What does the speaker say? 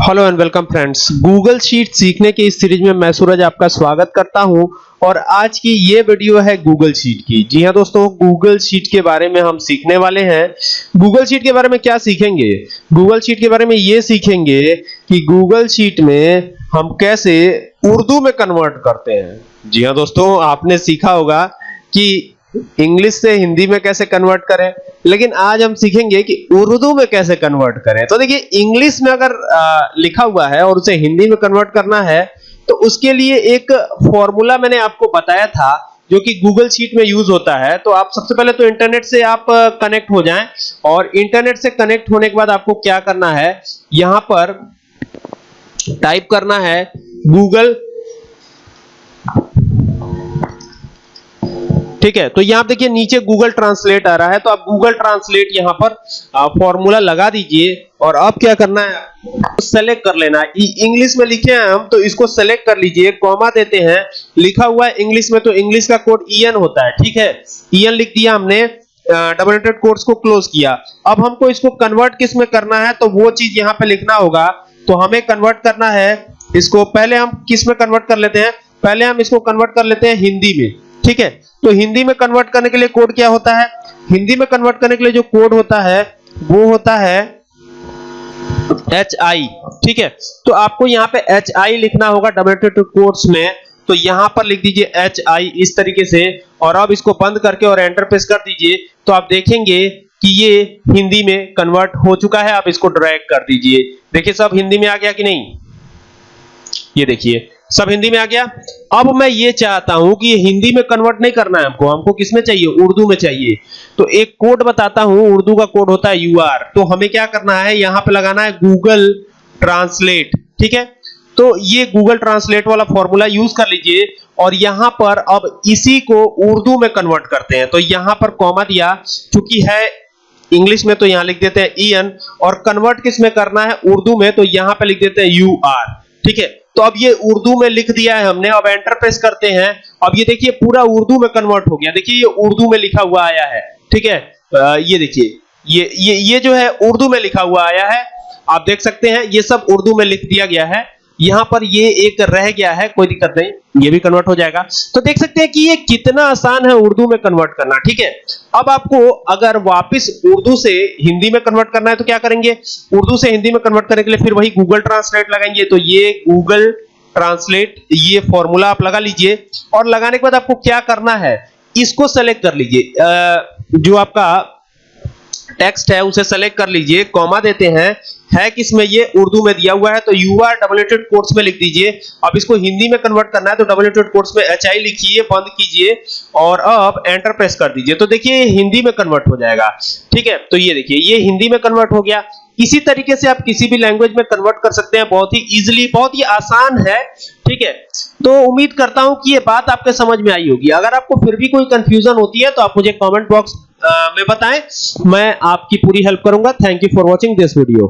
Hello and welcome friends Google sheet सीखने की इस सीरीज़ में मैं सूरज आपका स्वागत करता हूँ और आज की ये वीडियो है गूगल शीट की। जी हाँ दोस्तों गूगल शीट के बारे में हम सीखने वाले हैं। गूगल शीट के बारे में क्या सीखेंगे? गूगल शीट के बारे में ये सीखेंगे कि गूगल शीट में हम कैसे उर्दू में कन्वर्ट करते हैं। जी हाँ दोस्तों, आपने सीखा होगा कि इंग्लिश से हिंदी में कैसे कन्वर्ट करें? लेकिन आज हम सीखेंगे कि उर्दू में कैसे कन्वर्ट करें। तो देखिए इंग्लिश में अगर आ, लिखा हुआ है और उसे हिंदी में कन्वर्ट करना है तो उसके लिए एक फॉर्मूला मैंने आपको बताया था जो कि गूगल शीट में यूज़ होता है। तो आप सबसे पहले तो इंटरनेट से आप कनेक्ट हो जाएँ और इंटरनेट से कनेक्ट होने के बाद आपको क्या करना है? यहाँ पर टाइप करना है गूगल ठीक है? तो यहाँ देखिए, नीचे गूगल ट्रांसलेट आ रहा है तो आप गूगल ट्रांसलेट यहाँ पर फॉर्मूला लगा दीजिए, और अब क्या करना है सेलेक्ट कर लेना है। इंग्लिश में लिखे हैं हम तो इसको सेलेक्ट कर लीजिए कॉमा देते हैं, लिखा हुआ है इंग्लिश में तो इंग्लिश का कोड ईएन होता है, ठीक है? ईएन लिख दिया हमने डबल एंटेड कोर्स को क्लोज किया। अब हमको इसको कन्वर्ट किसमें करना है तो वो चीज़ यहाँ पे लिखना होगा। तो हमें कन्वर्ट करना है, इसको पहले हम किसमें कन्वर्ट कर लेते हैं? पहले हम इसको कन्वर्ट कर लेते हैं हिंदी में। ठीक है? तो हिंदी में कन्वर्ट करने के लिए कोड क्या होता है? हिंदी में कन्वर्ट करने के लिए जो कोड होता है, वो होता है एच आई ठीक है? तो आपको यहाँ पे एच आई लिखना होगा डबल कोर्स में। तो यहाँ पर लिख दीजिए एच आई इस तरीके से, और अब इसको बंद करके और एंटर प्रेस कर दीजिए। तो आप देखेंगे कि ये हिंदी में कन्वर्ट हो चुका है। आप इसको ड्रैग कर दीजिए। देखिए, सब हिंदी में आ गया कि नहीं? ये देखिए सब हिंदी में आ गया? अब मैं ये चाहता हूँ कि ये हिंदी में कन्वर्ट नहीं करना है हमको। हमको किसमें चाहिए? उर्दू में चाहिए। तो एक कोड बताता हूँ, उर्दू का कोड होता है यूआर तो हमें क्या करना है? यहाँ पे लगाना है गूगल ट्रांसलेट ठीक है? तो ये गूगल ट्रांसलेट वाला फॉर्मूला यूज़ कर लीजिए और यहाँ पर अब इसी को उर्दू में कन्वर्ट करते हैं। तो यहाँ पर कॉमा दिया, चूँकि है इंग्लिश में तो यहाँ लिख देते हैं ईएन और कन्वर्ट किसमें करना है? उर्दू में तो यहाँ पे लिख देते हैं यू आर ठीक है? तो अब ये उर्दू में लिख दिया है हमने, अब एंटर प्रेस करते हैं। अब ये देखिए, पूरा उर्दू में कन्वर्ट हो गया। देखिए, ये उर्दू में लिखा हुआ आया है, ठीक है? ये देखिए, ये ये ये जो है उर्दू में लिखा हुआ आया है। आप देख सकते हैं, ये सब उर्दू में लिख दिया गया है। यहाँ पर ये एक रह गया है, कोई दिक्कत नहीं, ये भी कन्वर्ट हो जाएगा। तो देख सकते हैं कि ये कितना आसान है उर्दू में कन्वर्ट करना, ठीक है? अब आपको अगर वापस उर्दू से हिंदी में कन्वर्ट करना है तो क्या करेंगे? उर्दू से हिंदी में कन्वर्ट करने के लिए फिर वही गूगल ट्रांसलेट लगाएँगे। तो ये गूगल ट्रांसलेट ये फॉर्मूला आप लगा लीजिए और लगाने के बाद आपको क्या करना है, इसको सेलेक्ट कर लीजिए। जो आपका टेक्स्ट है, उसे सेलेक्ट कर लीजिए कॉमा देते हैं। है किसमें ये उर्दू में दिया हुआ है तो यू आर डबलेटेड कोर्स में लिख दीजिए। अब इसको हिंदी में कन्वर्ट करना है तो डबलेटेड कोर्स में एच आई लिखिए, बंद कीजिए, और अब एंटर प्रेस कर दीजिए। तो देखिए हिंदी में कन्वर्ट हो जाएगा। ठीक है? तो ये देखिए, ये हिंदी में कन्वर्ट हो गया। इसी तरीके से आप किसी भी लैंग्वेज में कन्वर्ट कर सकते हैं, बहुत ही इजीली बहुत ही आसान है। ठीक है? तो उम्मीद करता हूँ कि ये बात आपके समझ में आई होगी। अगर आपको फिर भी कोई कंफ्यूजन होती है तो आप मुझे कमेंट बॉक्स में बताएँ मैं आपकी पूरी हेल्प करूँगा। Thank you for watching this video